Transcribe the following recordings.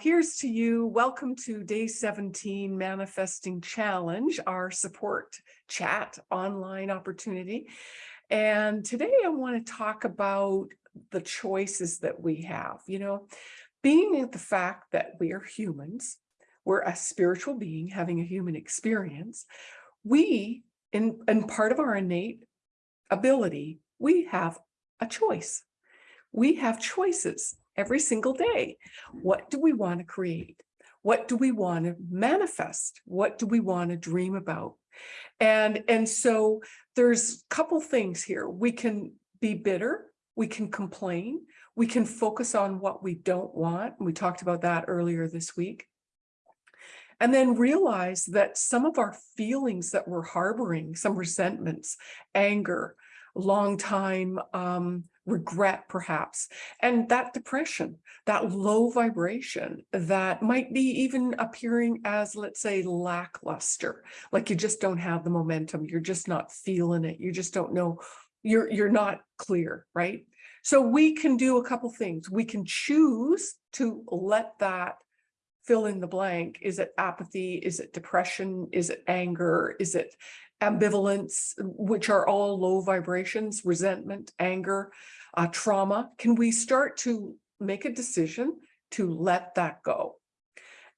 Here's to you. Welcome to day 17 Manifesting Challenge, our support chat online opportunity. And today I want to talk about the choices that we have, you know, being the fact that we are humans, we're a spiritual being having a human experience. We, in, in part of our innate ability, we have a choice. We have choices every single day. What do we want to create? What do we want to manifest? What do we want to dream about? And, and so there's a couple things here. We can be bitter. We can complain. We can focus on what we don't want. We talked about that earlier this week. And then realize that some of our feelings that we're harboring, some resentments, anger, long time um, regret perhaps, and that depression, that low vibration that might be even appearing as, let's say, lackluster, like you just don't have the momentum, you're just not feeling it, you just don't know, you're, you're not clear, right? So we can do a couple things. We can choose to let that fill in the blank. Is it apathy? Is it depression? Is it anger? Is it ambivalence, which are all low vibrations, resentment, anger, uh, trauma, can we start to make a decision to let that go?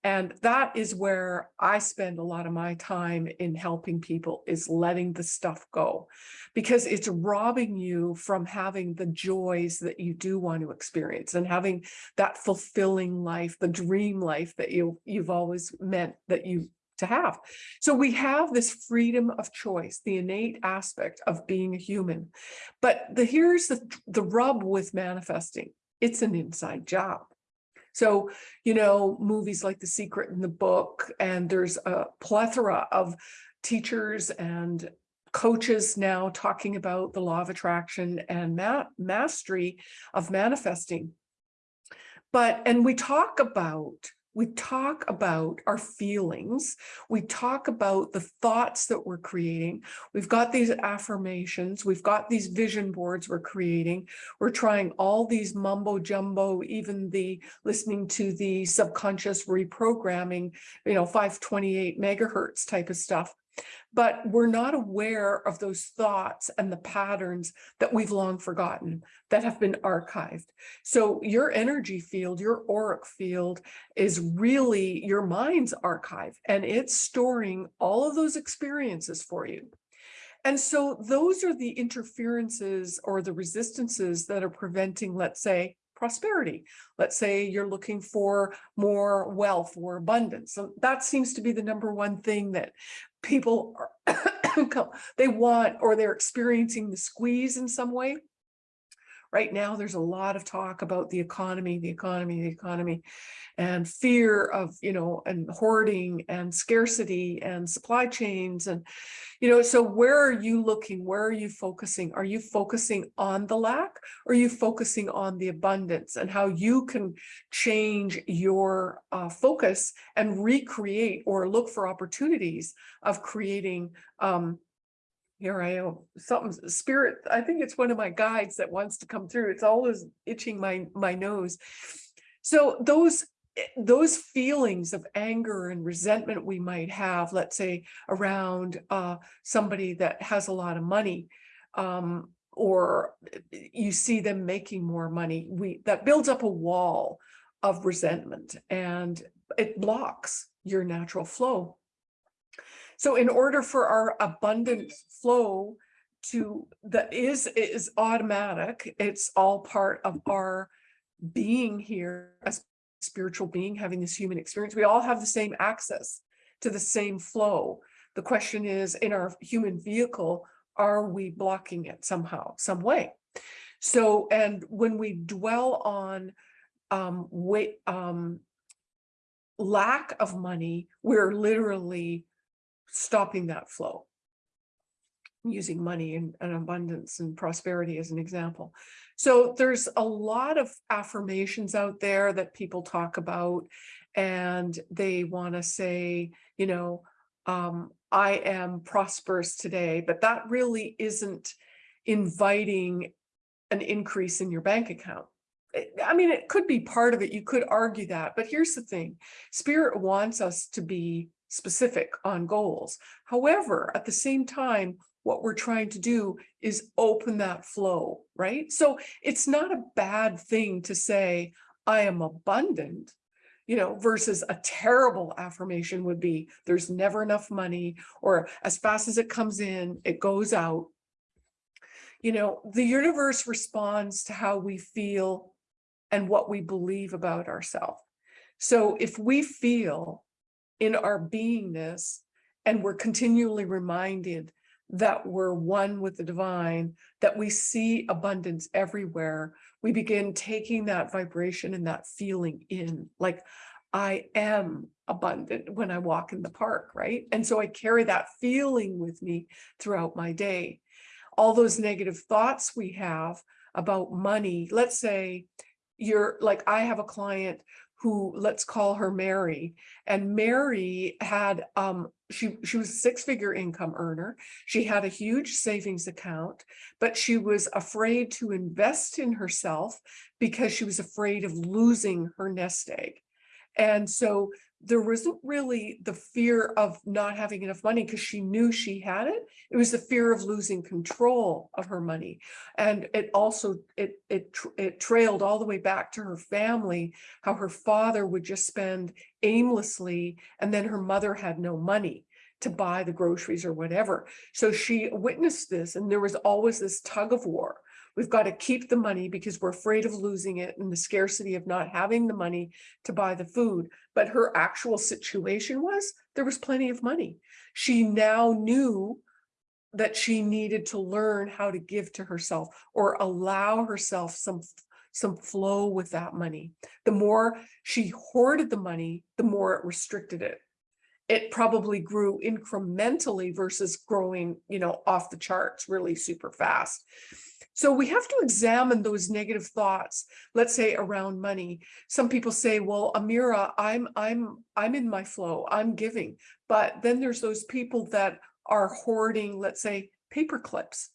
And that is where I spend a lot of my time in helping people is letting the stuff go because it's robbing you from having the joys that you do want to experience and having that fulfilling life, the dream life that you, you've always meant that you to have. So we have this freedom of choice, the innate aspect of being a human. But the here's the, the rub with manifesting. It's an inside job. So, you know, movies like The Secret in the Book, and there's a plethora of teachers and coaches now talking about the law of attraction and ma mastery of manifesting. But, and we talk about we talk about our feelings. We talk about the thoughts that we're creating. We've got these affirmations. We've got these vision boards we're creating. We're trying all these mumbo jumbo, even the listening to the subconscious reprogramming, you know, 528 megahertz type of stuff but we're not aware of those thoughts and the patterns that we've long forgotten that have been archived. So your energy field, your auric field is really your mind's archive and it's storing all of those experiences for you. And so those are the interferences or the resistances that are preventing, let's say, prosperity. Let's say you're looking for more wealth or abundance. So that seems to be the number one thing that people are they want or they're experiencing the squeeze in some way. Right now, there's a lot of talk about the economy, the economy, the economy, and fear of, you know, and hoarding and scarcity and supply chains. And, you know, so where are you looking? Where are you focusing? Are you focusing on the lack? Or are you focusing on the abundance and how you can change your uh, focus and recreate or look for opportunities of creating um, here I am, something spirit, I think it's one of my guides that wants to come through. It's always itching my, my nose. So those, eh, those feelings of anger and resentment we might have, let's say around uh, somebody that has a lot of money, um, or eh, you see them making more money, we that builds up a wall of resentment and it blocks your natural flow. So in order for our abundant flow to that is is automatic, it's all part of our being here as spiritual being having this human experience. We all have the same access to the same flow. The question is in our human vehicle, are we blocking it somehow, some way? So, and when we dwell on um, wait, um, lack of money, we're literally stopping that flow using money and, and, abundance and prosperity as an example. So there's a lot of affirmations out there that people talk about and they want to say, you know, um, I am prosperous today, but that really isn't inviting an increase in your bank account. I mean, it could be part of it. You could argue that, but here's the thing. Spirit wants us to be specific on goals. However, at the same time, what we're trying to do is open that flow, right? So it's not a bad thing to say, I am abundant, you know, versus a terrible affirmation would be there's never enough money or as fast as it comes in, it goes out. You know, the universe responds to how we feel and what we believe about ourselves. So if we feel in our beingness and we're continually reminded that we're one with the divine, that we see abundance everywhere, we begin taking that vibration and that feeling in, like I am abundant when I walk in the park, right? And so I carry that feeling with me throughout my day. All those negative thoughts we have about money, let's say you're like, I have a client who let's call her Mary. And Mary had, um, she, she was a six figure income earner. She had a huge savings account, but she was afraid to invest in herself because she was afraid of losing her nest egg. And so there wasn't really the fear of not having enough money because she knew she had it. It was the fear of losing control of her money. And it also, it, it, it trailed all the way back to her family, how her father would just spend aimlessly and then her mother had no money to buy the groceries or whatever. So she witnessed this and there was always this tug of war We've got to keep the money because we're afraid of losing it and the scarcity of not having the money to buy the food. But her actual situation was there was plenty of money. She now knew that she needed to learn how to give to herself or allow herself some some flow with that money. The more she hoarded the money, the more it restricted it. It probably grew incrementally versus growing, you know, off the charts really super fast. So we have to examine those negative thoughts, let's say around money. Some people say, well, Amira, I'm, I'm, I'm in my flow, I'm giving. But then there's those people that are hoarding, let's say, paper clips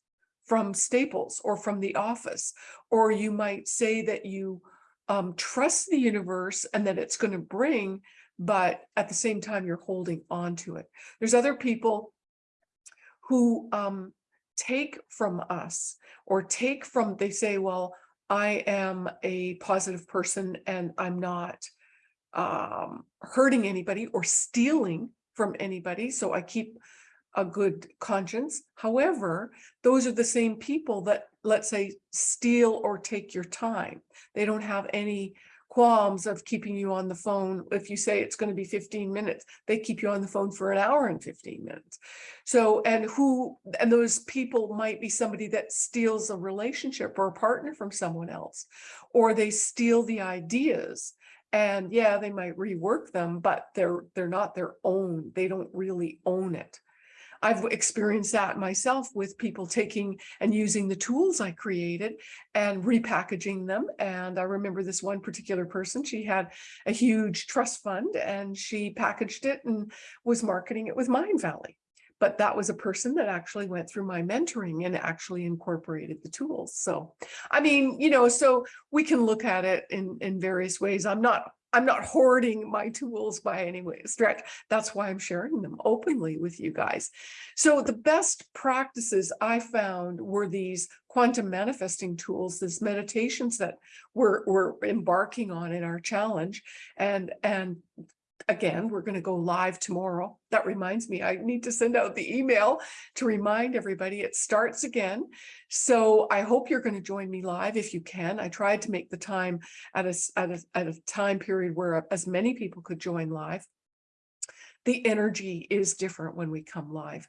from Staples or from the office. Or you might say that you um, trust the universe and that it's going to bring, but at the same time, you're holding on to it. There's other people who um, take from us or take from, they say, well, I am a positive person and I'm not um, hurting anybody or stealing from anybody. So I keep a good conscience. However, those are the same people that, let's say, steal or take your time. They don't have any qualms of keeping you on the phone. If you say it's going to be 15 minutes, they keep you on the phone for an hour and 15 minutes. So, and who, and those people might be somebody that steals a relationship or a partner from someone else, or they steal the ideas and yeah, they might rework them, but they're, they're not their own. They don't really own it. I've experienced that myself with people taking and using the tools I created and repackaging them. And I remember this one particular person, she had a huge trust fund and she packaged it and was marketing it with Mindvalley. But that was a person that actually went through my mentoring and actually incorporated the tools. So, I mean, you know, so we can look at it in, in various ways. I'm not I'm not hoarding my tools by any way stretch. That's why I'm sharing them openly with you guys. So the best practices I found were these quantum manifesting tools, these meditations that we're, we're embarking on in our challenge. And, and again, we're going to go live tomorrow. That reminds me, I need to send out the email to remind everybody it starts again. So I hope you're going to join me live if you can. I tried to make the time at a, at a, at a time period where as many people could join live. The energy is different when we come live.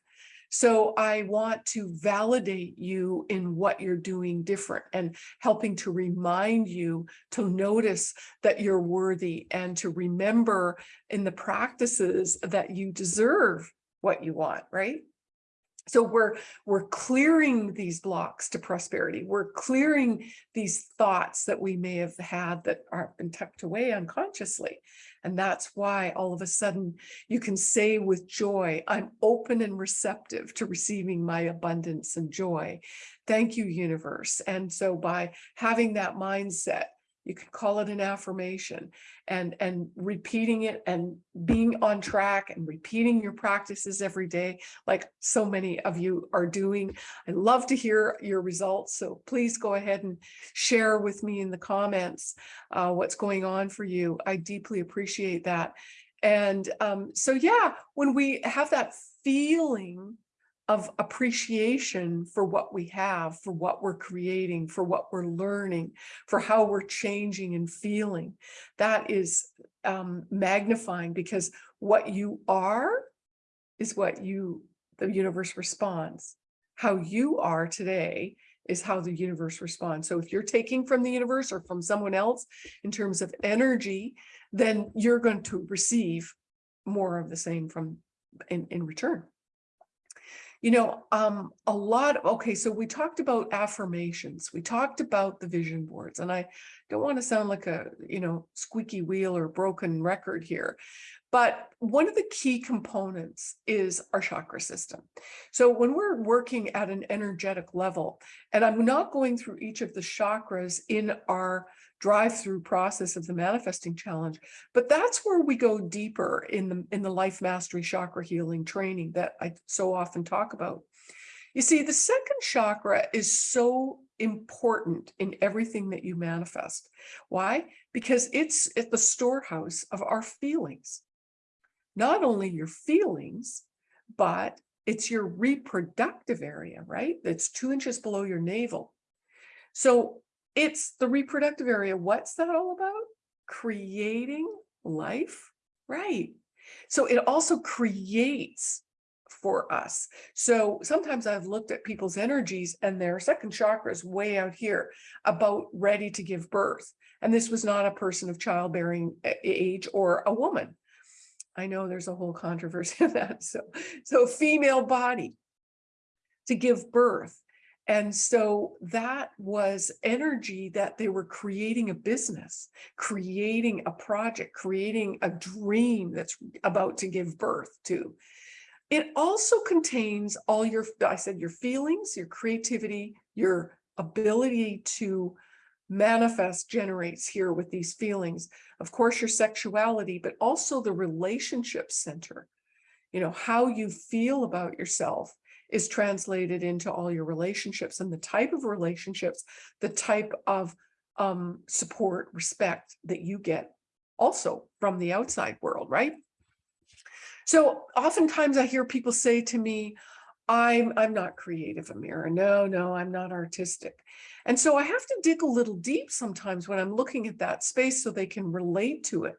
So I want to validate you in what you're doing different and helping to remind you to notice that you're worthy and to remember in the practices that you deserve what you want, right? So we're, we're clearing these blocks to prosperity. We're clearing these thoughts that we may have had that are been tucked away unconsciously. And that's why all of a sudden you can say with joy, I'm open and receptive to receiving my abundance and joy. Thank you, universe. And so by having that mindset, You can call it an affirmation and, and repeating it and being on track and repeating your practices every day, like so many of you are doing. I love to hear your results. So please go ahead and share with me in the comments uh, what's going on for you. I deeply appreciate that. And um, so, yeah, when we have that feeling of appreciation for what we have, for what we're creating, for what we're learning, for how we're changing and feeling. That is um, magnifying because what you are is what you, the universe responds. How you are today is how the universe responds. So if you're taking from the universe or from someone else in terms of energy, then you're going to receive more of the same from in, in return. You know, um, a lot, okay, so we talked about affirmations, we talked about the vision boards, and I don't want to sound like a, you know, squeaky wheel or broken record here, but one of the key components is our chakra system. So when we're working at an energetic level, and I'm not going through each of the chakras in our drive-through process of the manifesting challenge. But that's where we go deeper in the, in the life mastery chakra healing training that I so often talk about. You see, the second chakra is so important in everything that you manifest. Why? Because it's at the storehouse of our feelings. Not only your feelings, but it's your reproductive area, right? That's two inches below your navel. So it's the reproductive area. What's that all about? Creating life, right? So it also creates for us. So sometimes I've looked at people's energies and their second chakra is way out here about ready to give birth. And this was not a person of childbearing age or a woman. I know there's a whole controversy of that. So, so female body to give birth. And so that was energy that they were creating a business, creating a project, creating a dream that's about to give birth to. It also contains all your, I said, your feelings, your creativity, your ability to manifest generates here with these feelings. Of course, your sexuality, but also the relationship center, you know, how you feel about yourself is translated into all your relationships and the type of relationships, the type of um, support, respect that you get also from the outside world, right? So oftentimes I hear people say to me, I'm, I'm not creative, Amira. No, no, I'm not artistic. And so I have to dig a little deep sometimes when I'm looking at that space so they can relate to it.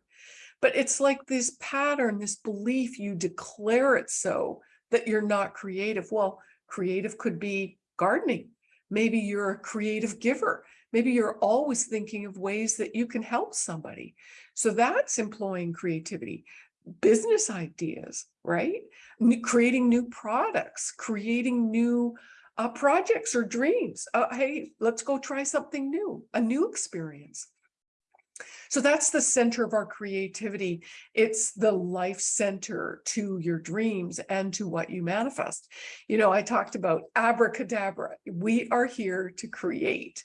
But it's like this pattern, this belief, you declare it so that you're not creative. Well, creative could be gardening. Maybe you're a creative giver. Maybe you're always thinking of ways that you can help somebody. So that's employing creativity. Business ideas, right? creating new products, creating new uh, projects or dreams. Uh, hey, let's go try something new, a new experience. So that's the center of our creativity. It's the life center to your dreams and to what you manifest. You know, I talked about abracadabra. We are here to create.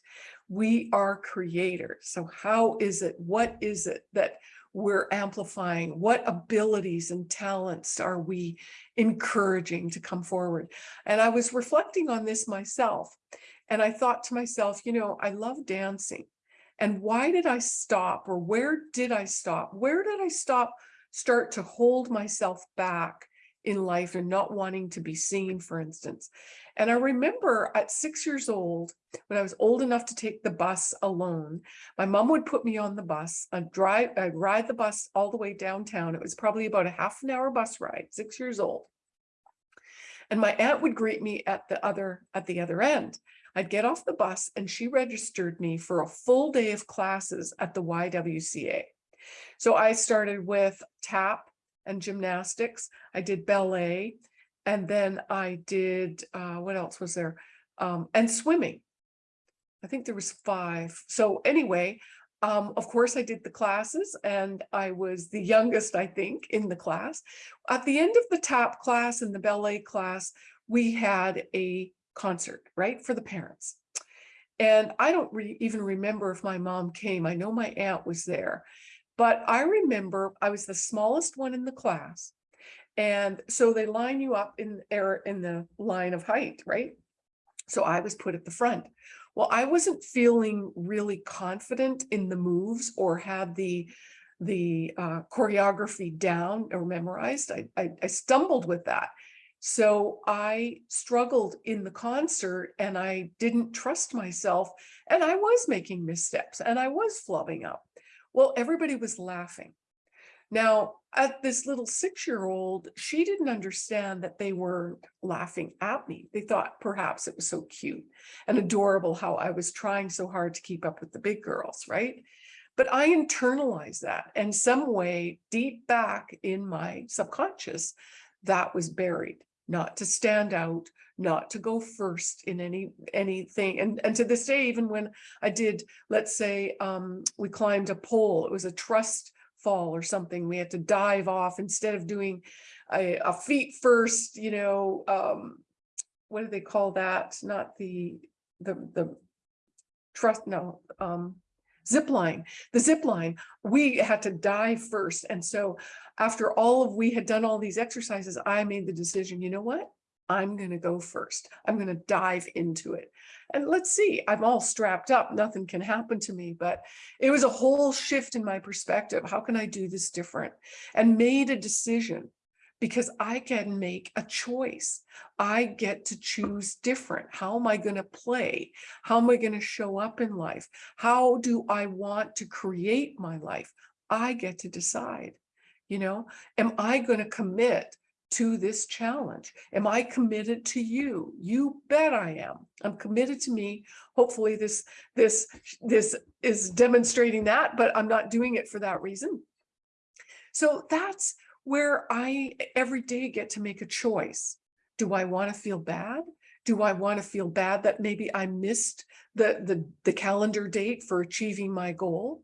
We are creators. So how is it, what is it that we're amplifying? What abilities and talents are we encouraging to come forward? And I was reflecting on this myself. And I thought to myself, you know, I love dancing. And why did I stop or where did I stop? Where did I stop, start to hold myself back in life and not wanting to be seen, for instance. And I remember at six years old, when I was old enough to take the bus alone, my mom would put me on the bus, I'd drive, I'd ride the bus all the way downtown. It was probably about a half an hour bus ride, six years old. And my aunt would greet me at the other, at the other end. I'd get off the bus and she registered me for a full day of classes at the YWCA. So I started with tap and gymnastics. I did ballet and then I did, uh, what else was there? Um, and swimming. I think there was five. So anyway, um, of course, I did the classes and I was the youngest, I think, in the class. At the end of the tap class and the ballet class, we had a concert, right, for the parents. And I don't re even remember if my mom came. I know my aunt was there. But I remember I was the smallest one in the class. And so they line you up in error in the line of height, right? So I was put at the front. Well, I wasn't feeling really confident in the moves or had the the uh, choreography down or memorized. I, I, I stumbled with that. So I struggled in the concert and I didn't trust myself and I was making missteps and I was flubbing up. Well, everybody was laughing. Now, at this little six-year-old, she didn't understand that they were laughing at me. They thought perhaps it was so cute and adorable how I was trying so hard to keep up with the big girls, right? But I internalized that and some way deep back in my subconscious, that was buried, not to stand out, not to go first in any anything. And, and to this day, even when I did, let's say um, we climbed a pole, it was a trust fall or something, we had to dive off instead of doing a, a feet first, you know, um, what do they call that? Not the, the, the trust, no, um, zip line, the zip line, we had to dive first. And so after all of, we had done all these exercises, I made the decision, you know what? I'm going to go first. I'm going to dive into it. And let's see, I'm all strapped up. Nothing can happen to me, but it was a whole shift in my perspective. How can I do this different? And made a decision because I can make a choice. I get to choose different. How am I going to play? How am I going to show up in life? How do I want to create my life? I get to decide, you know, am I going to commit to this challenge? Am I committed to you? You bet I am. I'm committed to me. Hopefully this, this, this is demonstrating that, but I'm not doing it for that reason. So that's where I every day get to make a choice. Do I want to feel bad? Do I want to feel bad that maybe I missed the, the, the calendar date for achieving my goal?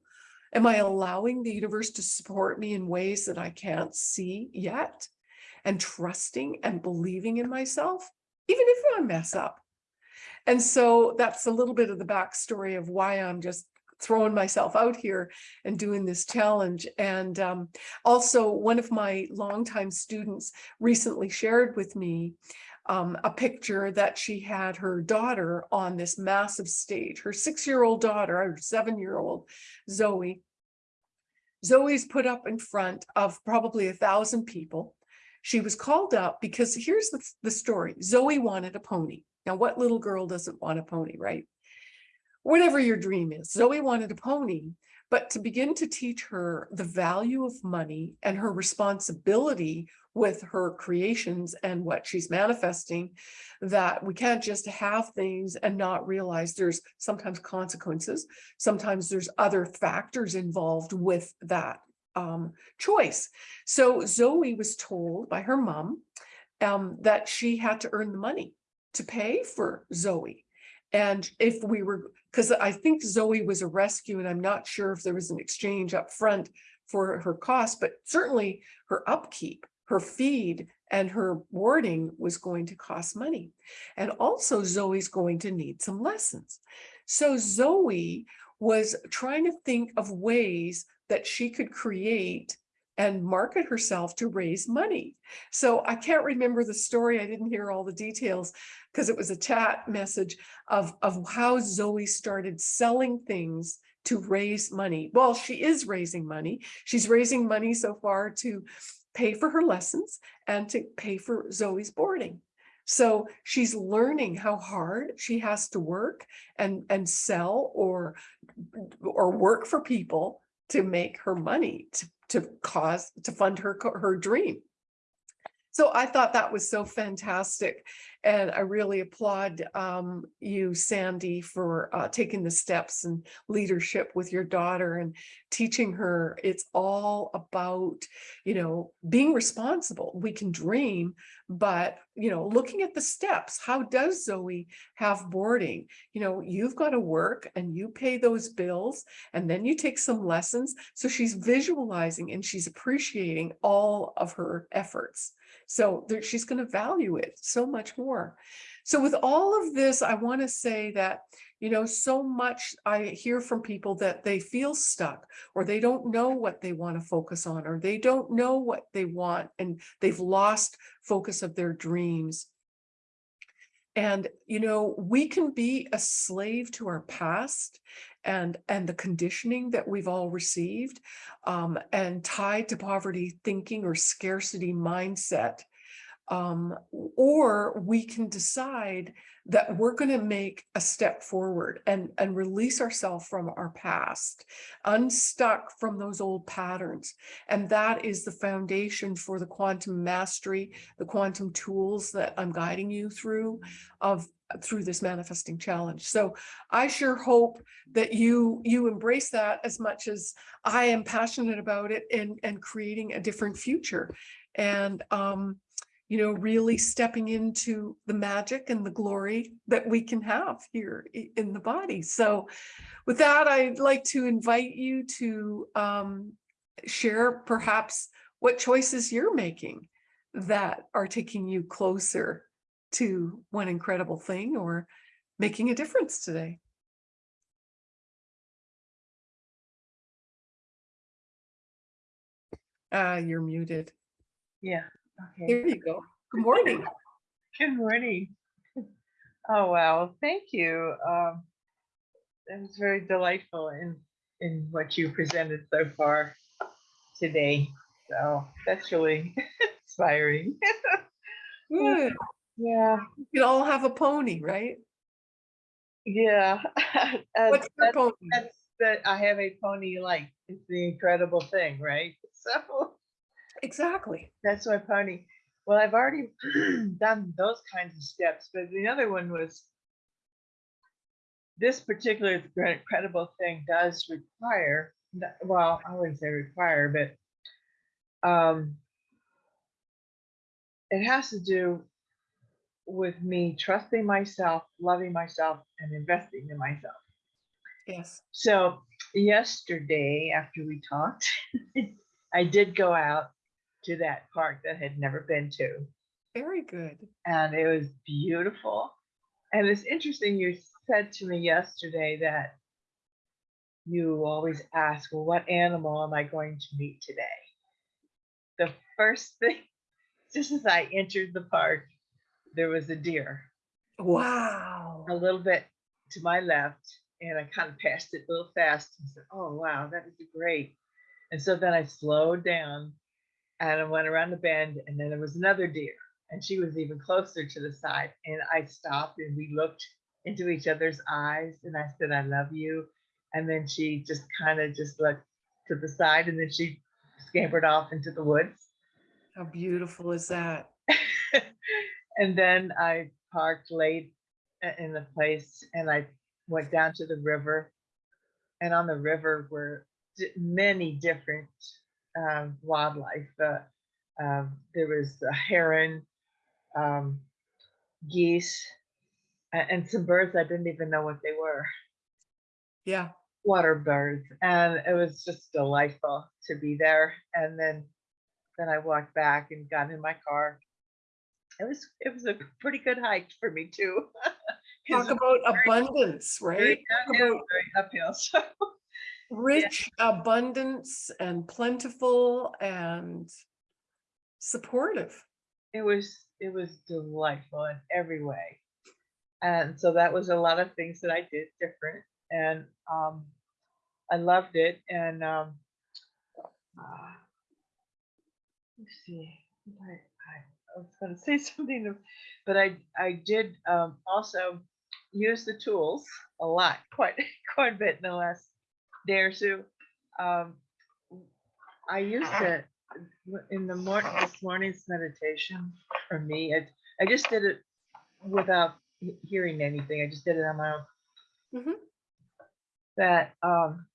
Am I allowing the universe to support me in ways that I can't see yet? And trusting and believing in myself, even if I mess up. And so that's a little bit of the backstory of why I'm just throwing myself out here and doing this challenge. And um, also one of my longtime students recently shared with me um, a picture that she had her daughter on this massive stage, her six-year-old daughter, her seven-year-old Zoe. Zoe's put up in front of probably a thousand people. She was called up because here's the, the story. Zoe wanted a pony. Now, what little girl doesn't want a pony, right? Whatever your dream is. Zoe wanted a pony, but to begin to teach her the value of money and her responsibility with her creations and what she's manifesting, that we can't just have things and not realize there's sometimes consequences. Sometimes there's other factors involved with that um, choice. So Zoe was told by her mom um, that she had to earn the money to pay for Zoe. And if we were, because I think Zoe was a rescue and I'm not sure if there was an exchange up front for her cost, but certainly her upkeep, her feed and her boarding was going to cost money. And also Zoe's going to need some lessons. So Zoe was trying to think of ways that she could create and market herself to raise money. So I can't remember the story. I didn't hear all the details because it was a chat message of, of how Zoe started selling things to raise money. Well, she is raising money. She's raising money so far to pay for her lessons and to pay for Zoe's boarding. So she's learning how hard she has to work and, and sell or, or work for people to make her money, to to cause to fund her her dream. So I thought that was so fantastic. And I really applaud um, you, Sandy, for uh, taking the steps and leadership with your daughter and teaching her it's all about, you know, being responsible. We can dream, but, you know, looking at the steps, how does Zoe have boarding? You know, you've got to work and you pay those bills and then you take some lessons. So she's visualizing and she's appreciating all of her efforts. So there, she's going to value it so much more more. So with all of this, I want to say that, you know, so much I hear from people that they feel stuck or they don't know what they want to focus on or they don't know what they want and they've lost focus of their dreams. And, you know, we can be a slave to our past and, and the conditioning that we've all received um, and tied to poverty thinking or scarcity mindset. Um, or we can decide that we're going to make a step forward and, and release ourselves from our past, unstuck from those old patterns. And that is the foundation for the quantum mastery, the quantum tools that I'm guiding you through of through this manifesting challenge. So I sure hope that you you embrace that as much as I am passionate about it and, and creating a different future. And um, you know, really stepping into the magic and the glory that we can have here in the body. So with that, I'd like to invite you to um, share perhaps what choices you're making that are taking you closer to one incredible thing or making a difference today. Ah, you're muted. Yeah. Okay. Here you go. Good morning. Good morning. Oh, wow. Thank you. Um, it was very delightful in, in what you presented so far today. So that's really inspiring. Good. Yeah. We could all have a pony, right? Yeah. What's your that's, pony? that's that I have a pony like it's the incredible thing, right? So Exactly. that's my pony. Well, I've already done those kinds of steps, but the other one was this particular incredible thing does require, well, I wouldn't say require, but um, it has to do with me trusting myself, loving myself, and investing in myself. Yes. So yesterday, after we talked, I did go out to that park that I had never been to. Very good. And it was beautiful. And it's interesting, you said to me yesterday that you always ask, well, what animal am I going to meet today? The first thing, just as I entered the park, there was a deer Wow. a little bit to my left, and I kind of passed it a little fast and said, oh, wow, that is great. And so then I slowed down and I went around the bend, and then there was another deer, and she was even closer to the side. And I stopped and we looked into each other's eyes, and I said, I love you. And then she just kind of just looked to the side, and then she scampered off into the woods. How beautiful is that? and then I parked late in the place and I went down to the river. And on the river were many different um, wildlife. Uh, um, there was a heron, um, geese, and some birds I didn't even know what they were. Yeah. Water birds, and it was just delightful to be there. And then, then I walked back and got in my car. It was it was a pretty good hike for me too. Talk about abundance, right? very Talk about very uphill. So rich abundance and plentiful and supportive. it was it was delightful in every way. And so that was a lot of things that I did different and um I loved it and um uh, let's see I, I, I was going to say something but I I did um also use the tools a lot quite quite a bit in the last or two um I used it in the morning this morning's meditation for me I, I just did it without hearing anything I just did it on my own Mhm. that um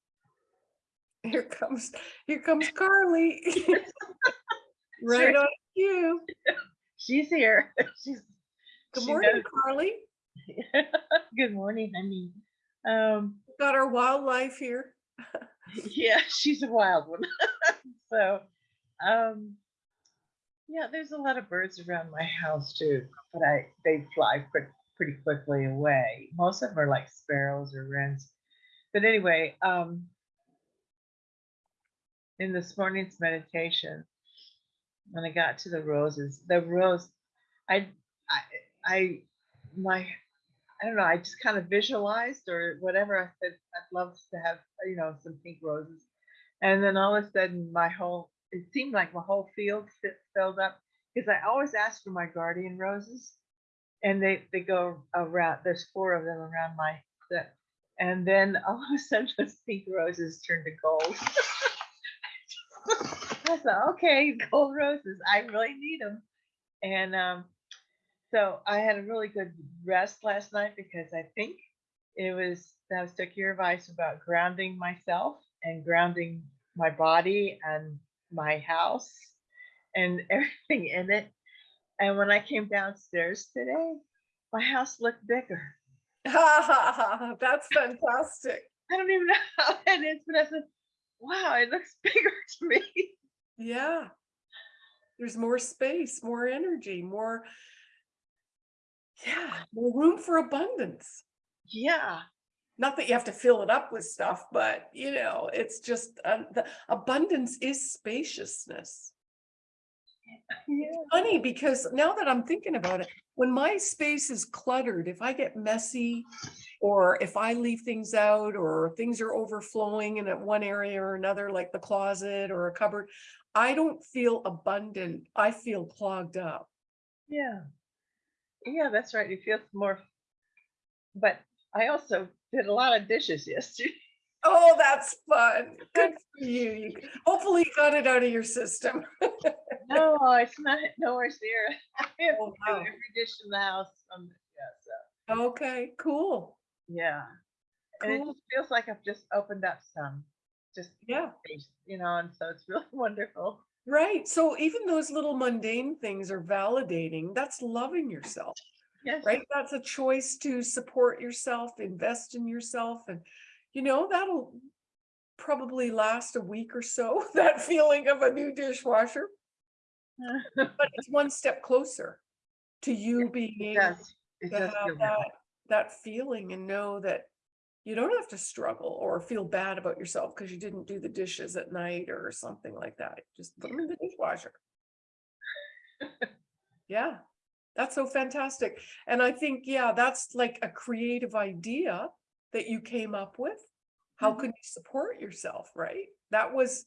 Here comes, here comes Carly. Right Sure. on cue. she's here she's Good she morning, knows- Carly. Good morning, honey. Um, Got our wildlife here. yeah, she's a wild one. so, um, Yeah, there's a lot of birds around my house too, but I they fly pretty quickly away. Most of them are like sparrows or wrens. But anyway, um, in this morning's meditation, when I got to the roses, the rose, I, I, I, my, I don't know, I just kind of visualized or whatever. I said I'd love to have, you know, some pink roses, and then all of a sudden, my whole, it seemed like my whole field filled up because I always ask for my guardian roses, and they they go around. There's four of them around my set, and then all of a sudden, those pink roses turned to gold. I thought, okay, gold roses. I really need them. And um, so I had a really good rest last night because I think it was that was took your advice about grounding myself and grounding my body and my house and everything in it. And when I came downstairs today, my house looked bigger. That's fantastic. I don't even know how that is, but I said, wow, it looks bigger to me. Yeah. There's more space, more energy, more, yeah, more room for abundance. Yeah. Not that you have to fill it up with stuff, but you know, it's just, uh, the abundance is spaciousness. Yeah. Funny because now that I'm thinking about it, when my space is cluttered, if I get messy or if I leave things out or things are overflowing in one area or another, like the closet or a cupboard, I don't feel abundant. I feel clogged up. Yeah. Yeah, that's right. It feels more. But I also did a lot of dishes yesterday. Oh, that's fun. Good for you. You hopefully you got it out of your system. No, it's not nowhere near. I have Oh, wow. every dish in the house. Um, yeah, so Okay, cool. yeah. And it just feels like I've just opened up some, just Yeah. you know, and so it's really wonderful. Right. So even those little mundane things are validating. That's loving yourself. Yes. right? That's a choice to support yourself, invest in yourself, and you know, that'll probably last a week or so, that feeling of a new dishwasher, but it's one step closer to you being able. To have that, that feeling and know that you don't have to struggle or feel bad about yourself because you didn't do the dishes at night or something like that. Just put them in the dishwasher. Yeah, that's so fantastic. And I think, yeah, that's like a creative idea that you came up with. How Mhm. can you support yourself, right? That was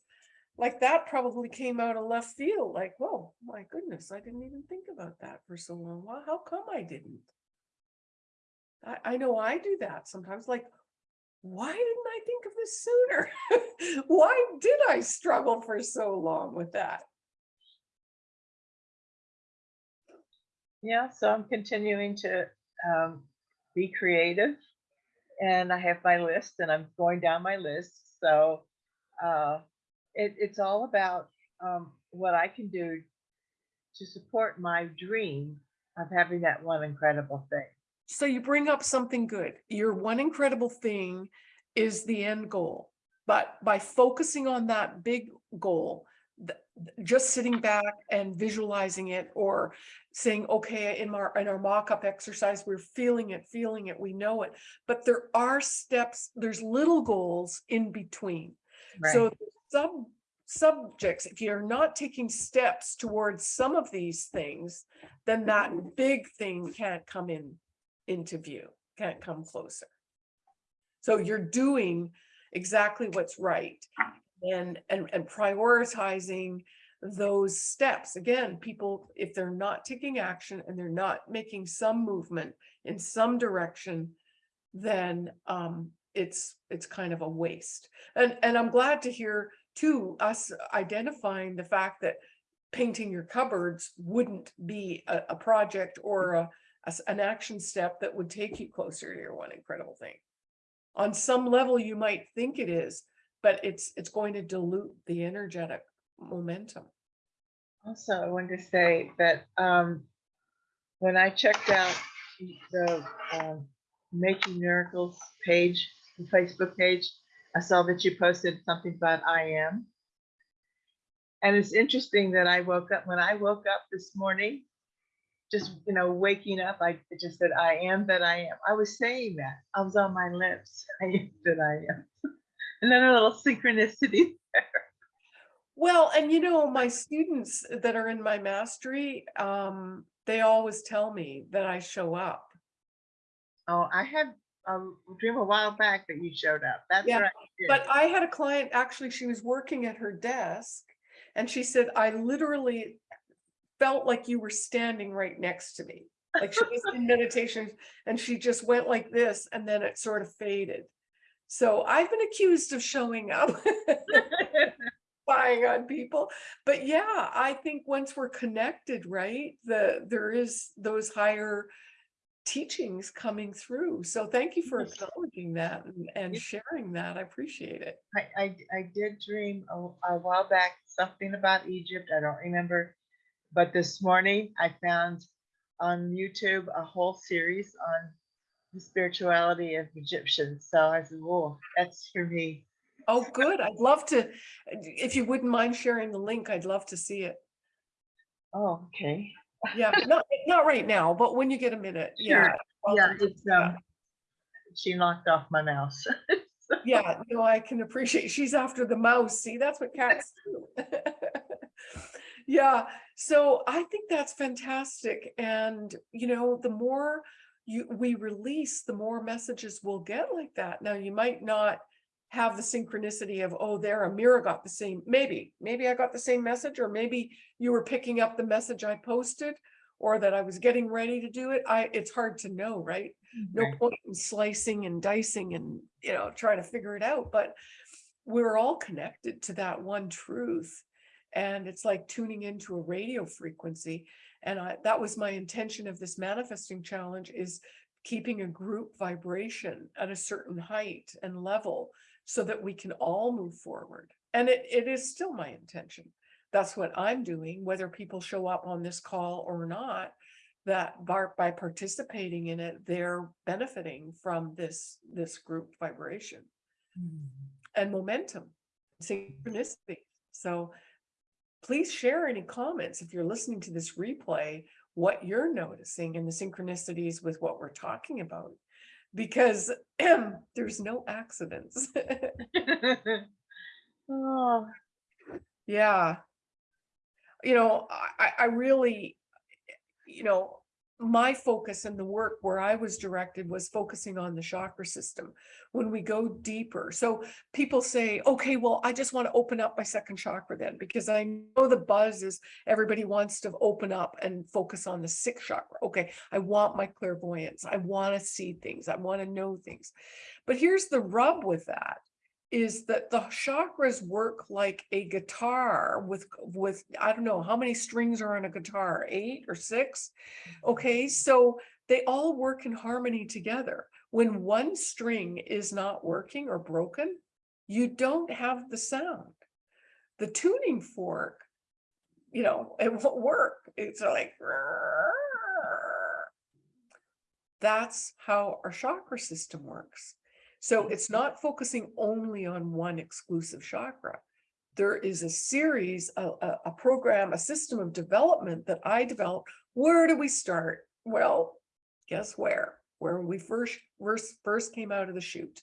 like that probably came out of left field, like, whoa, my goodness, I didn't even think about that for so long. Well, how come I didn't? I, I know I do that sometimes, like, why didn't I think of this sooner? Why did I struggle for so long with that? Yeah, so I'm continuing to um, be creative and I have my list and I'm going down my list. So uh, it, it's all about um, what I can do to support my dream of having that one incredible thing. So you bring up something good. Your one incredible thing is the end goal. But by focusing on that big goal, just sitting back and visualizing it or saying, okay, in our, in our mock-up exercise, we're feeling it, feeling it, we know it. But there are steps, there's little goals in between. So sub subjects, if you're not taking steps towards some of these things, then that mm-hmm. big thing can't come in into view, can't come closer. So you're doing exactly what's right and and and prioritizing those steps. Again, people, if they're not taking action and they're not making some movement in some direction, then um it's it's kind of a waste. And and I'm glad to hear too, us identifying the fact that painting your cupboards wouldn't be a, a project or a, an action step that would take you closer to your one incredible thing. On some level, you might think it is, but it's it's going to dilute the energetic momentum. Also, I wanted to say that um, when I checked out the um, Making Miracles page, the Facebook page, I saw that you posted something about I am. And it's interesting that I woke up, when I woke up this morning, just, you know, waking up, I just said, I am that I am. I was saying that. I was on my lips. I am that I am. And then a little synchronicity. Well, and you know, my students that are in my mastery, um, they always tell me that I show up. Oh, I had a dream a while back that you showed up. That's Yeah, right. But I had a client, actually, she was working at her desk and she said, I literally felt like you were standing right next to me. Like she was in meditation and she just went like this and then it sort of faded. So I've been accused of showing up, spying on people. But yeah, I think once we're connected, right, the there is those higher teachings coming through. So thank you for acknowledging that and, and sharing that. I appreciate it. I, I, I did dream a, a while back something about Egypt. I don't remember. But this morning I found on YouTube a whole series on the spirituality of Egyptians. So I said, whoa, that's for me. Oh, good. I'd love to, if you wouldn't mind sharing the link, I'd love to see it. Oh, okay. Yeah, not, not right now, but when you get a minute. Yeah. Sure. Yeah, it's, um, she knocked off my mouse. Yeah, no, I can appreciate, she's after the mouse. See, that's what cats do. Yeah, so I think that's fantastic. And, you know, the more you, we release, the more messages we'll get like that. Now, you might not have the synchronicity of, oh, there, Amira got the same, maybe, maybe I got the same message, or maybe you were picking up the message I posted, or that I was getting ready to do it. I, it's hard to know, right? no Right. point in slicing and dicing and, you know, trying to figure it out, but we're all connected to that one truth. And it's like tuning into a radio frequency. And I, that was my intention of this manifesting challenge is keeping a group vibration at a certain height and level so that we can all move forward. And it, it is still my intention. That's what I'm doing, whether people show up on this call or not that by, by participating in it, they're benefiting from this, this group vibration mm-hmm. and momentum, synchronicity. So please share any comments if you're listening to this replay, what you're noticing in the synchronicities with what we're talking about. Because there's no accidents. Oh, Yeah. You know, I, I- I really, you know, my focus in the work where I was directed was focusing on the chakra system when we go deeper. So people say, okay, well, I just want to open up my second chakra then, because I know the buzz is everybody wants to open up and focus on the sixth chakra. Okay, I want my clairvoyance. I want to see things. I want to know things. But here's the rub with that is that the chakras work like a guitar with with I don't know how many strings are on a guitar, eight or six. Mm-hmm. Okay, so they all work in harmony together. When one string is not working or broken, you don't have the sound. The tuning fork, you know, it won't work. It's like that's how our chakra system works. So it's not focusing only on one exclusive chakra. There is a series, a, a, a program, a system of development that I developed. Where do we start? Well, guess where? Where we first, first, first came out of the chute.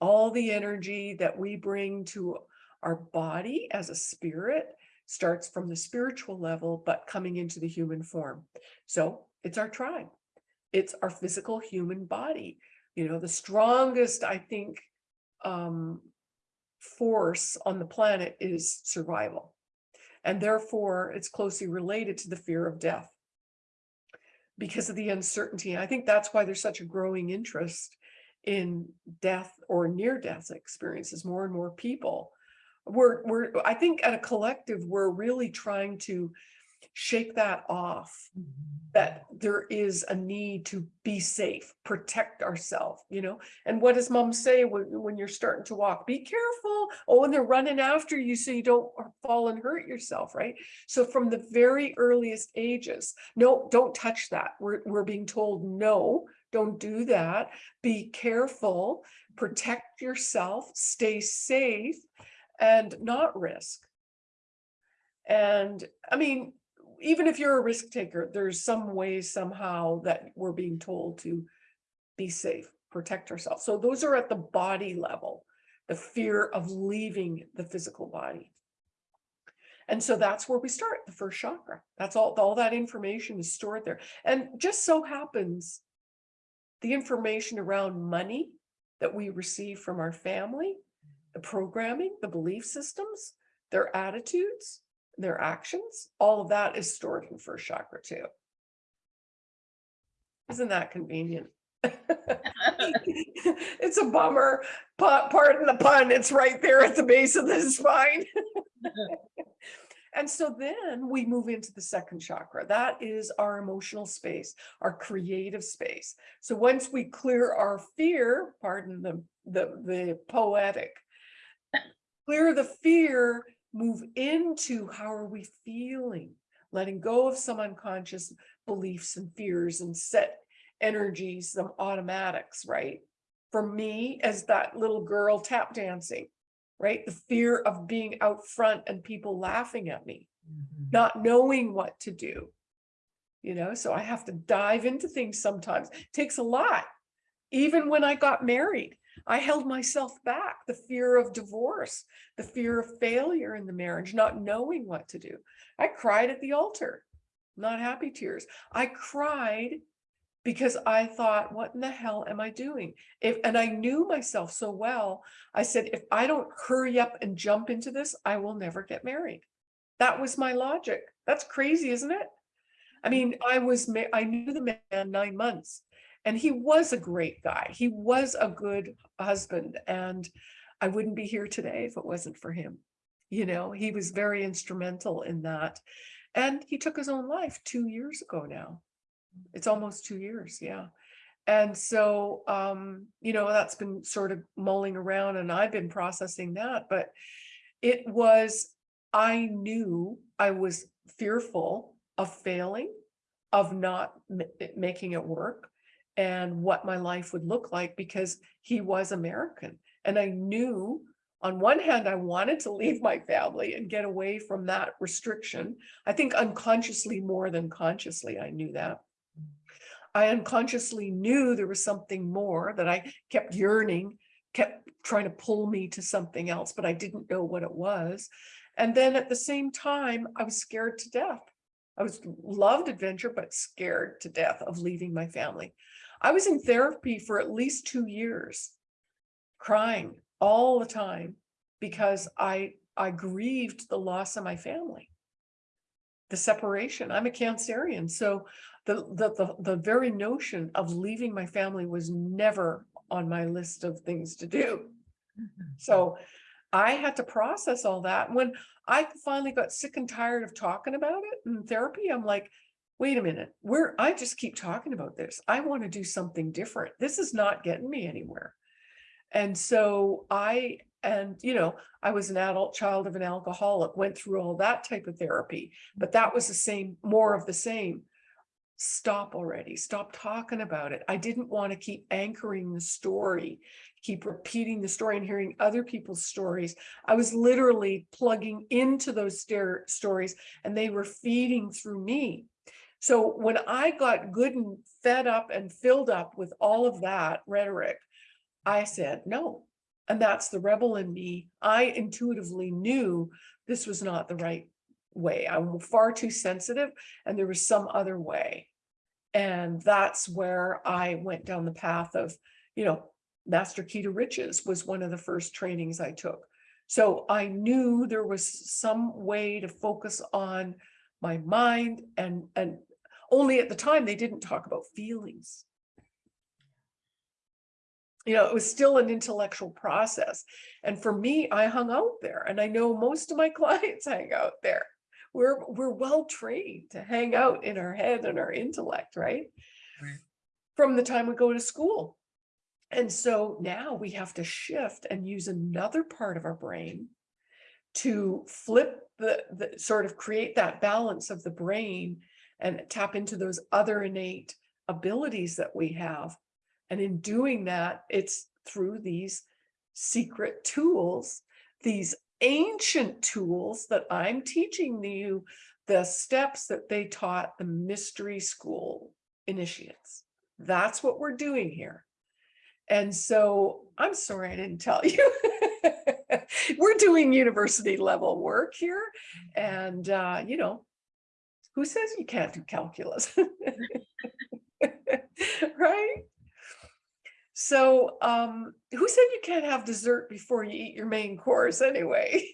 All the energy that we bring to our body as a spirit starts from the spiritual level, but coming into the human form. So it's our tribe. It's our physical human body you know, the strongest, I think, um, force on the planet is survival. And therefore, it's closely related to the fear of death because of the uncertainty. I think that's why there's such a growing interest in death or near death experiences. More and more people we're, we're, I think at a collective, we're really trying to shake that off that mm-hmm. there is a need to be safe, protect ourselves, you know? And what does mom say when, when you're starting to walk? Be careful. Oh, and they're running after you so you don't fall and hurt yourself, right? So from the very earliest ages, no, don't touch that. We're, we're being told, no, don't do that. Be careful, protect yourself, stay safe, and not risk. And I mean, even if you're a risk taker, there's some way somehow that we're being told to be safe, protect ourselves. So those are at the body level, the fear of leaving the physical body. And so that's where we start, the first chakra. That's all, all that information is stored there. And just so happens, the information around money that we receive from our family, the programming, the belief systems, their attitudes, their actions, all of that is stored in first chakra too. Isn't that convenient? It's a bummer, but pardon the pun, it's right there at the base of the spine. And so then we move into the second chakra. That is our emotional space, our creative space. So once we clear our fear, pardon the, the, the poetic, clear the fear, move into how are we feeling, letting go of some unconscious beliefs and fears and set energies, some automatics, right? For me, as that little girl tap dancing, right? The fear of being out front and people laughing at me, Mhm. not knowing what to do. You know, so I have to dive into things sometimes. Takes a lot. Even when I got married, I held myself back. The fear of divorce, the fear of failure in the marriage, not knowing what to do. I cried at the altar, not happy tears. I cried because I thought, what in the hell am I doing? If, and I knew myself so well, I said, if I don't hurry up and jump into this, I will never get married. That was my logic. That's crazy, isn't it? I mean, I was, I knew the man nine months and he was a great guy. He was a good husband and I wouldn't be here today if it wasn't for him. You know, he was very instrumental in that. And he took his own life two years ago now. It's almost two years, yeah. And so, um, you know, that's been sort of mulling around and I've been processing that, but it was, I knew I was fearful of failing, of not making it work and what my life would look like because he was American. And I knew on one hand, I wanted to leave my family and get away from that restriction. I think unconsciously more than consciously, I knew that. I unconsciously knew there was something more that I kept yearning, kept trying to pull me to something else, but I didn't know what it was. And then at the same time, I was scared to death. I was loved adventure, but scared to death of leaving my family. I was in therapy for at least two years, crying all the time because I I grieved the loss of my family. The separation. I'm a Cancerian, so the the the, the very notion of leaving my family was never on my list of things to do. Mm-hmm. So I had to process all that. When I finally got sick and tired of talking about it in therapy, I'm like, wait a minute, where I just keep talking about this. I want to do something different. This is not getting me anywhere. And so I, and you know, I was an adult child of an alcoholic, went through all that type of therapy, but that was the same, more of the same. Stop already, stop talking about it. I didn't want to keep anchoring the story, keep repeating the story and hearing other people's stories. I was literally plugging into those stories and they were feeding through me. So when I got good and fed up and filled up with all of that rhetoric, I said, no. And that's the rebel in me. I intuitively knew this was not the right way. I'm far too sensitive and there was some other way. And that's where I went down the path of, you know, Master Key to Riches was one of the first trainings I took. So I knew there was some way to focus on my mind and, and only at the time they didn't talk about feelings. You know, it was still an intellectual process. And for me, I hung out there and I know most of my clients hang out there. We're, we're well trained to hang out in our head and our intellect, right? Right. From the time we go to school. And so now we have to shift and use another part of our brain to flip the, the sort of create that balance of the brain and tap into those other innate abilities that we have. And in doing that, it's through these secret tools, these ancient tools that I'm teaching you, the steps that they taught the mystery school initiates. That's what we're doing here. And so I'm sorry I didn't tell you. We're doing university level work here. And, uh, you know, who says you can't do calculus? Right? So, um, who said you can't have dessert before you eat your main course anyway?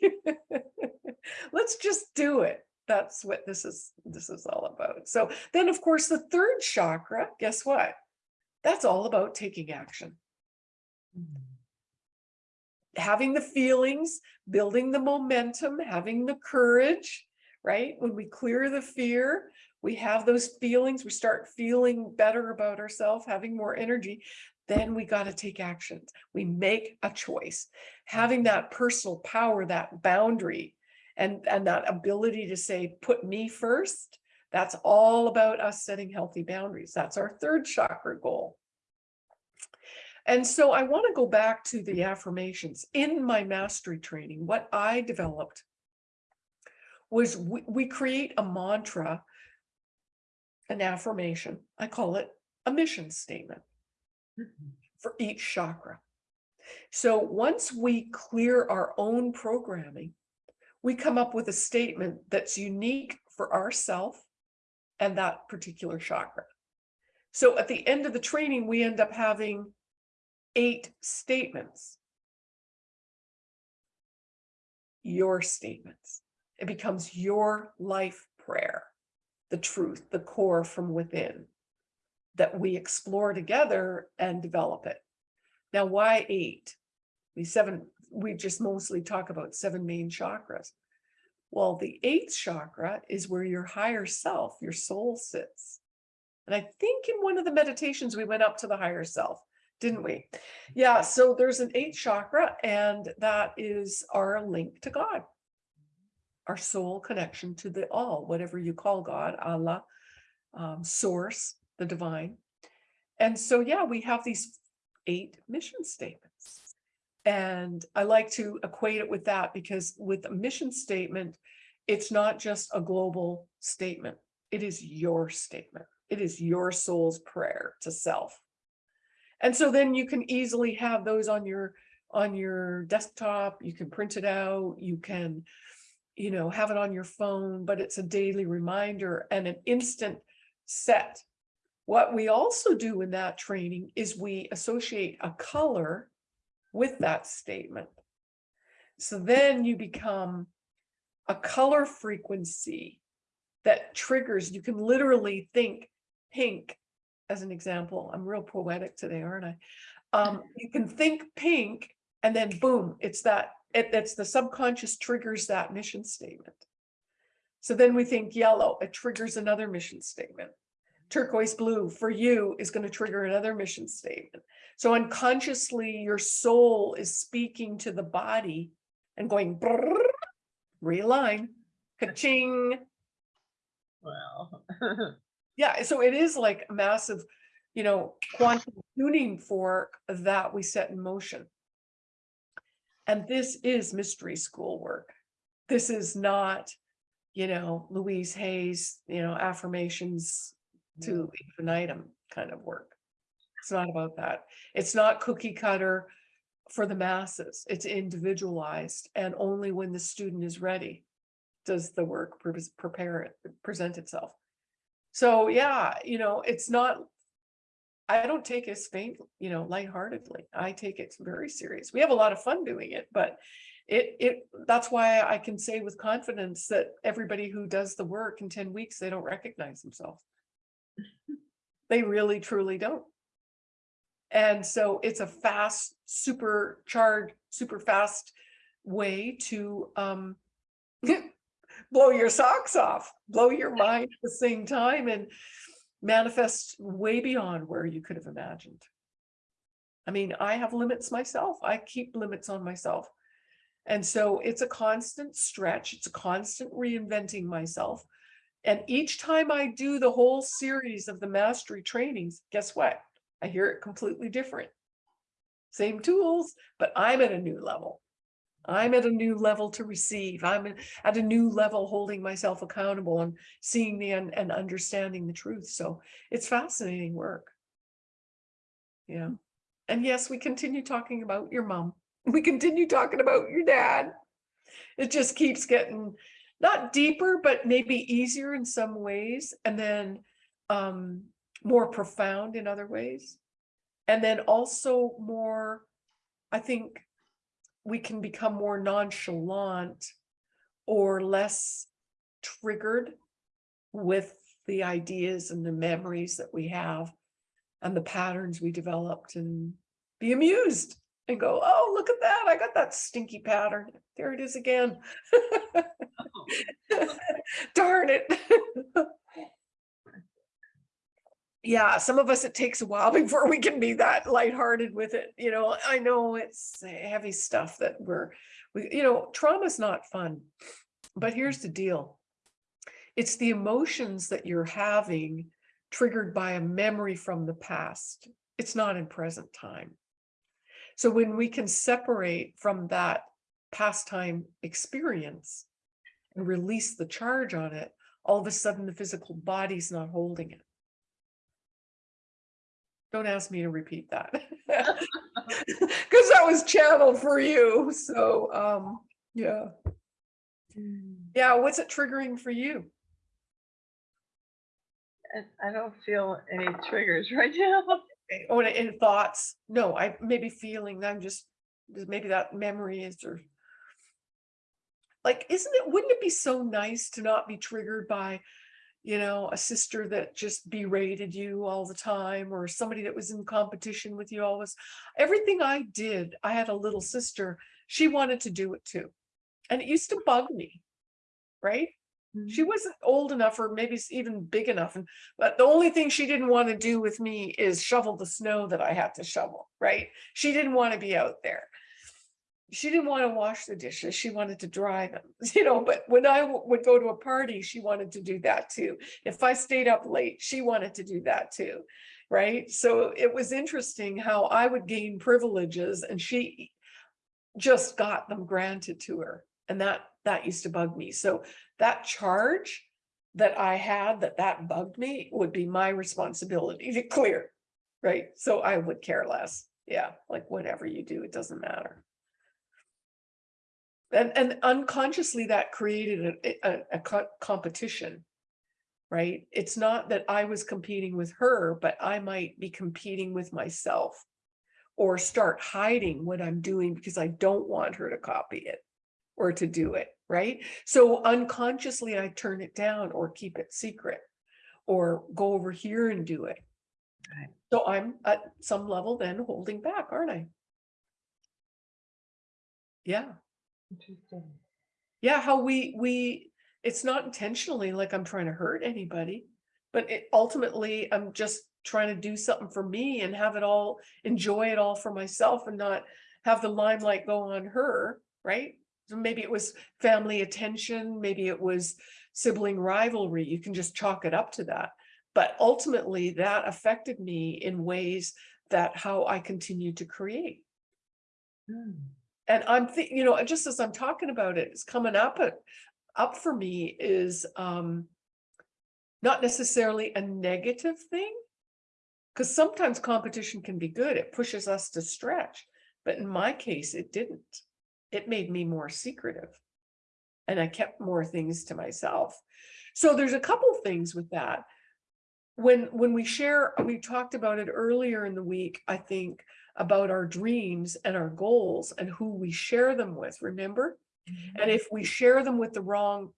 Let's just do it. That's what this is, this is all about. So then, of course, the third chakra, guess what? That's all about taking action. Having the feelings, building the momentum, having the courage, right? When we clear the fear, we have those feelings, we start feeling better about ourselves, having more energy, then we got to take actions. We make a choice. Having that personal power, that boundary, and, and that ability to say, put me first, that's all about us setting healthy boundaries. That's our third chakra goal. And so I want to go back to the affirmations. In my mastery training, what I developed was we, we create a mantra, an affirmation. I call it a mission statement mm-hmm. for each chakra. So once we clear our own programming, we come up with a statement that's unique for ourself and that particular chakra. So at the end of the training, we end up having eight statements. Your statements. It becomes your life prayer, the truth, the core from within that we explore together and develop it. Now, why eight? We seven, we just mostly talk about seven main chakras. Well, the eighth chakra is where your higher self, your soul sits. And I think in one of the meditations, we went up to the higher self, didn't we? Yeah, so there's an eighth chakra, and that is our link to God, our soul connection to the all, whatever you call God, Allah, um, source, the divine. And so, yeah, we have these eight mission statements. And I like to equate it with that because with a mission statement, it's not just a global statement. It is your statement. It is your soul's prayer to self. And so then you can easily have those on your on your desktop. You can print it out. You can, you know, have it on your phone, but it's a daily reminder and an instant set what we also do in that training is we associate a color with that statement. So then you become a color frequency that triggers, you can literally think pink as an example. I'm real poetic today, aren't I? Um, you can think pink and then boom, it's that, it, it's the subconscious triggers that mission statement. So then we think yellow, it triggers another mission statement turquoise blue for you is going to trigger another mission statement. So unconsciously, your soul is speaking to the body and going, brrr, realign, ka-ching. Well, Yeah, so it is like a massive, you know, quantum tuning fork that we set in motion. And this is mystery school work. This is not, you know, Louise Hay's, you know, affirmations to infinitum kind of work. It's not about that. It's not cookie cutter for the masses. It's individualized and only when the student is ready does the work pre- prepare it, present itself. So yeah, you know, it's not, I don't take it faint, you know, lightheartedly. I take it very serious. We have a lot of fun doing it, but it, it, that's why I can say with confidence that everybody who does the work in 10 weeks, they don't recognize themselves. They really truly don't. And so it's a fast, super supercharged, super fast way to um, blow your socks off, blow your mind at the same time and manifest way beyond where you could have imagined. I mean, I have limits myself. I keep limits on myself. And so it's a constant stretch. It's a constant reinventing myself. And each time I do the whole series of the mastery trainings, guess what? I hear it completely different. Same tools, but I'm at a new level. I'm at a new level to receive. I'm at- a new level holding myself accountable and seeing the and, and understanding the truth. So it's fascinating work. Yeah. And yes, we continue talking about your mom. We continue talking about your dad. It just keeps getting not deeper, but maybe easier in some ways, and then um more profound in other ways. And then also more, I think we can become more nonchalant or less triggered with the ideas and the memories that we have and the patterns we developed and be amused and go, oh, look at that. I got that stinky pattern. There it is again. Oh. Darn it. Yeah, some of us, it takes a while before we can be that lighthearted with it. You know, I know it's heavy stuff that we're, we, you know, trauma's not fun. But here's the deal. It's the emotions that you're having triggered by a memory from the past. It's not in present time. So when we can separate from that past time experience and release the charge on it, all of a sudden the physical body's not holding it. Don't ask me to repeat that. Because that was channeled for you. So, um, yeah. Yeah, what's it triggering for you? I don't feel any triggers right now. Oh, and in thoughts? No, I maybe feeling, I'm just, maybe that memory is or. Like, isn't it, wouldn't it be so nice to not be triggered by, you know, a sister that just berated you all the time or somebody that was in competition with you always. Everything I did, I had a little sister, she wanted to do it too. And it used to bug me, right? She mm-hmm. wasn't old enough or maybe even big enough. And but the only thing she didn't want to do with me is shovel the snow that I had to shovel, right? She didn't want to be out there. She didn't want to wash the dishes. She wanted to dry them, you know, but when I would go to a party, she wanted to do that too. If I stayed up late, she wanted to do that too. Right. So it was interesting how I would gain privileges and she just got them granted to her. And that, that used to bug me. So that charge that I had, that that bugged me would be my responsibility to clear. Right? So I would care less. Yeah, like whatever you do, it doesn't matter. And, and unconsciously that created a, a, a co- competition. Right? It's not that I was competing with her, but I might be competing with myself. Or start hiding what I'm doing because I don't want her to copy it or to do it, right? So unconsciously I turn it down or keep it secret or go over here and do it. Right. So I'm at some level then holding back, aren't I? Yeah, Interesting. yeah, how we, we, it's not intentionally like I'm trying to hurt anybody, but it ultimately I'm just trying to do something for me and have it all, enjoy it all for myself and not have the limelight go on her, right? So maybe it was family attention, maybe it was sibling rivalry. You can just chalk it up to that. But ultimately that affected me in ways that how I continue to create. Hmm. And I'm you know, just as I'm talking about it, it's coming up, up for me is um not necessarily a negative thing. Because sometimes competition can be good. It pushes us to stretch. But in my case, it didn't. It made me more secretive. And I kept more things to myself. So there's a couple things with that. When when we share, we talked about it earlier in the week, I think, about our dreams and our goals and who we share them with, remember? And if we share them with the wrong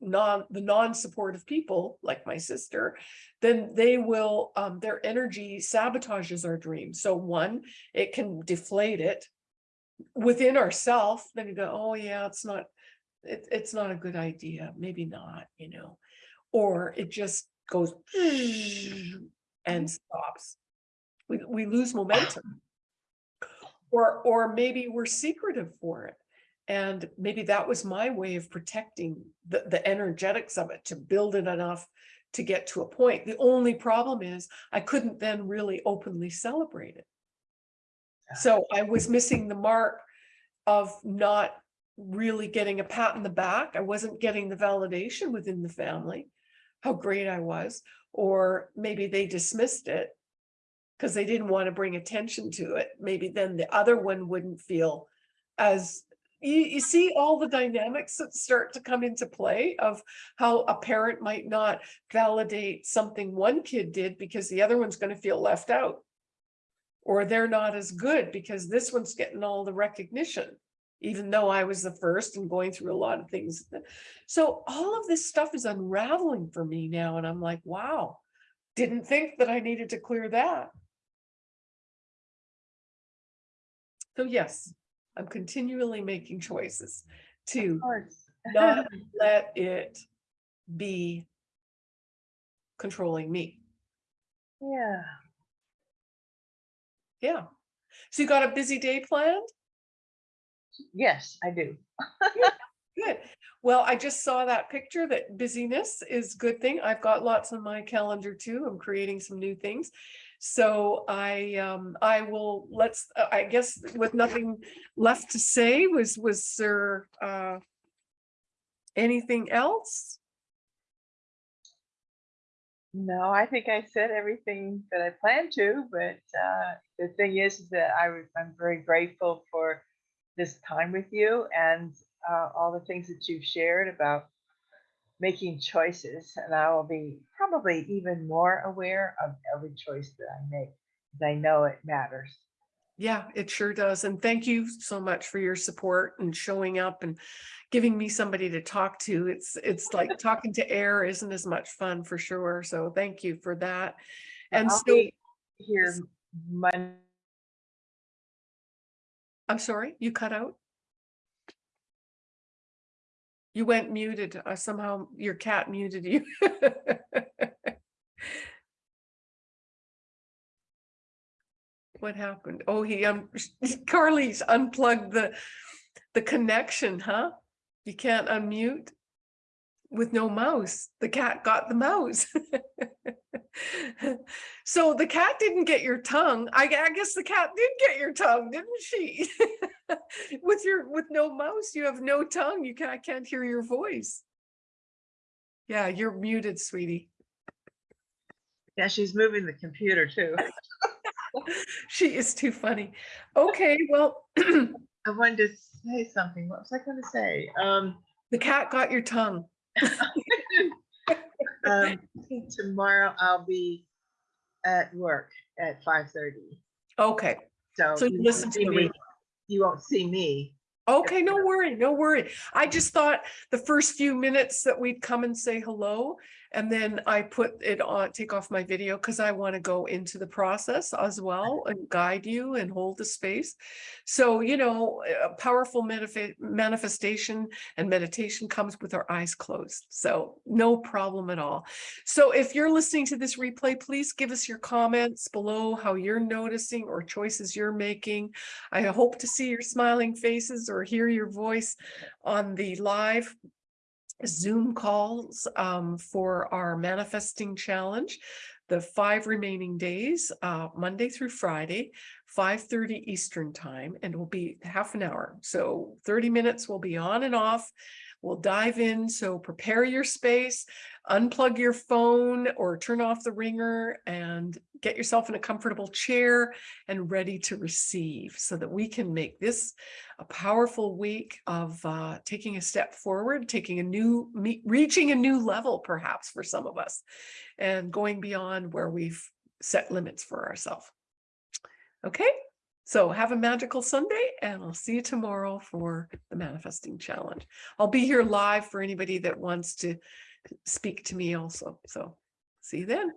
non, the non-supportive people, like my sister, then they will, um, their energy sabotages our dream. So one, it can deflate it within ourself, then you go, oh yeah, it's not, it, it's not a good idea, maybe not, you know? Or it just goes and stops. We, we lose momentum. Or, or maybe we're secretive for it. And maybe that was my way of protecting the, the energetics of it to build it enough to get to a point. The only problem is I couldn't then really openly celebrate it. Ah. So I was missing the mark of not really getting a pat in the back. I wasn't getting the validation within the family, how great I was, or maybe they dismissed it because they didn't want to bring attention to it. Maybe then the other one wouldn't feel as you, you see all the dynamics that start to come into play of how a parent might not validate something one kid did because the other one's going to feel left out. Or they're not as good because this one's getting all the recognition, even though I was the first and going through a lot of things. So all of this stuff is unraveling for me now. And I'm like, wow, didn't think that I needed to clear that. So yes, I'm continually making choices to not let it be controlling me. Yeah. Yeah. So you got a busy day planned? Yes, I do. Good. Well, I just saw that picture that busyness is good thing. I've got lots on my calendar too. I'm creating some new things. So I um I will let's uh, I guess with nothing left to say was was there uh anything else? No, I think I said everything that I planned to, but uh, the thing is is that I, I'm very grateful for this time with you and uh, all the things that you've shared about making choices. And I will be probably even more aware of every choice that I make, because I know it matters. Yeah, it sure does. And thank you so much for your support and showing up and giving me somebody to talk to. It's it's like talking to air isn't as much fun for sure. So thank you for that. And I'll so here Monday. I'm sorry, you cut out? You went muted. Uh, somehow your cat muted you. What happened? Oh, he um Carly's unplugged the the connection, huh? You can't unmute with no mouse. The cat got the mouse. So the cat didn't get your tongue. I, I guess the cat did get your tongue, didn't she? With your, with no mouse, you have no tongue. You can't, I can't hear your voice. Yeah, you're muted, sweetie. Yeah, she's moving the computer too. She is too funny. Okay, well, I wanted to say something. What was I going to say? Um, the cat got your tongue. um, tomorrow I'll be at work at five thirty. Okay, So, So you listen to me- You won't see me. okay, no worry, no worry. I just thought the first few minutes that we'd come and say hello. And then I put it on, take off my video because I want to go into the process as well and guide you and hold the space. So, you know, a powerful manifest manifestation and meditation comes with our eyes closed. So no problem at all. So if you're listening to this replay, please give us your comments below how you're noticing or choices you're making. I hope to see your smiling faces or hear your voice on the live Zoom calls um, for our manifesting challenge. The five remaining days, uh, Monday through Friday, 5:30 Eastern time, and will be half an hour. So 30 minutes will be on and off. We'll dive in. So prepare your space, unplug your phone or turn off the ringer and get yourself in a comfortable chair and ready to receive so that we can make this a powerful week of uh, taking a step forward, taking a new, reaching a new level perhaps for some of us and going beyond where we've set limits for ourselves. Okay, so have a magical Sunday and I'll see you tomorrow for the manifesting challenge. I'll be here live for anybody that wants to speak to me also. So see you then.